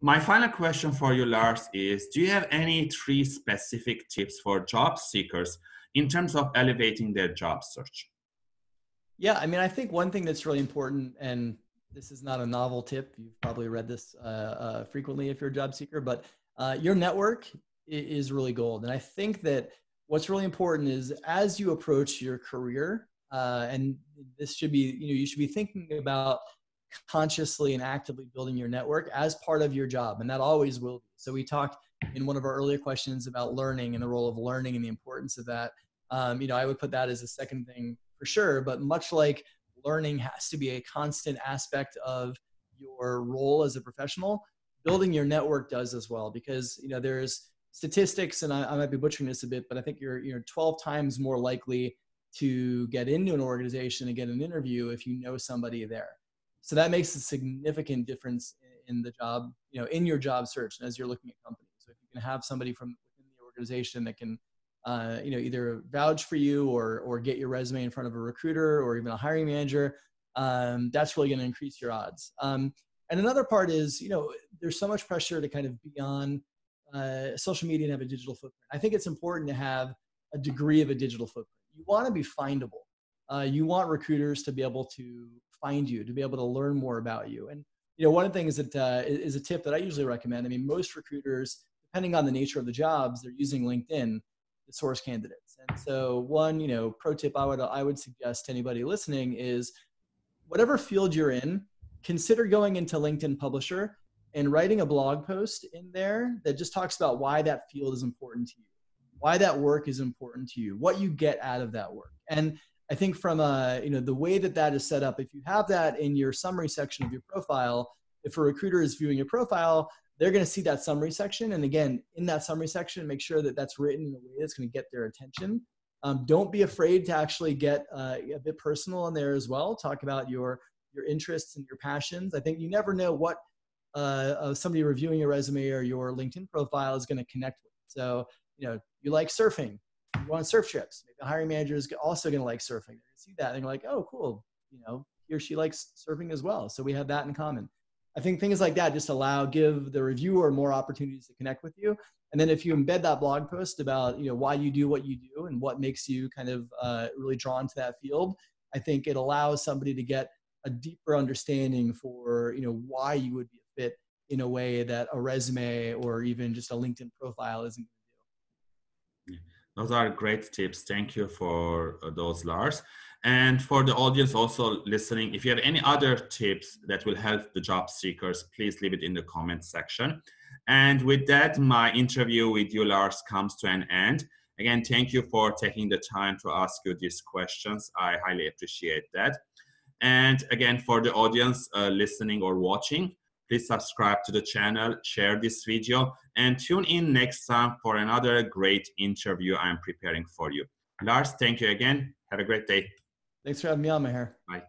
my final question for you, Lars, is do you have any three specific tips for job seekers in terms of elevating their job search? Yeah, I mean, I think one thing that's really important, and this is not a novel tip, you've probably read this uh, uh, frequently if you're a job seeker, but uh, your network is really gold. And I think that what's really important is as you approach your career, uh, and this should be, you know, you should be thinking about consciously and actively building your network as part of your job. And that always will be. So we talked in one of our earlier questions about learning and the role of learning and the importance of that. Um, you know, I would put that as a second thing for sure, but much like learning has to be a constant aspect of your role as a professional, building your network does as well, because, you know, there's statistics and I, I might be butchering this a bit, but I think you're, you're 12 times more likely to get into an organization and get an interview if you know somebody there. So that makes a significant difference in the job, you know, in your job search and as you're looking at companies. So if you can have somebody from within the organization that can, uh, you know, either vouch for you or or get your resume in front of a recruiter or even a hiring manager, um, that's really going to increase your odds. Um, and another part is, you know, there's so much pressure to kind of be on uh, social media and have a digital footprint. I think it's important to have a degree of a digital footprint. You want to be findable. Uh, you want recruiters to be able to find you, to be able to learn more about you. And you know, one of the things that uh, is a tip that I usually recommend. I mean, most recruiters, depending on the nature of the jobs, they're using LinkedIn to source candidates. And so, one, you know, pro tip I would I would suggest to anybody listening is, whatever field you're in, consider going into LinkedIn Publisher and writing a blog post in there that just talks about why that field is important to you, why that work is important to you, what you get out of that work. And I think from a, you know, the way that that is set up, if you have that in your summary section of your profile, if a recruiter is viewing your profile, they're going to see that summary section. And again, in that summary section, make sure that that's written in a way that's going to get their attention. Um, don't be afraid to actually get uh, a bit personal in there as well. Talk about your your interests and your passions. I think you never know what uh, uh, somebody reviewing your resume or your LinkedIn profile is going to connect with. So, you know, you like surfing, you want surf trips. Maybe the hiring manager is also going to like surfing. They see that and they're like, oh, cool. You know, he or she likes surfing as well. So we have that in common. I think things like that just allow, give the reviewer more opportunities to connect with you. And then if you embed that blog post about, you know, why you do what you do and what makes you kind of uh, really drawn to that field, I think it allows somebody to get a deeper understanding for, you know, why you would be a fit in a way that a resume or even just a LinkedIn profile isn't those are great tips. Thank you for uh, those, Lars. And for the audience also listening, if you have any other tips that will help the job seekers, please leave it in the comment section. And with that, my interview with you, Lars, comes to an end. Again, thank you for taking the time to ask you these questions. I highly appreciate that. And again, for the audience uh, listening or watching, Please subscribe to the channel, share this video, and tune in next time for another great interview I'm preparing for you. Lars, thank you again. Have a great day. Thanks for having me on, Maher. Bye.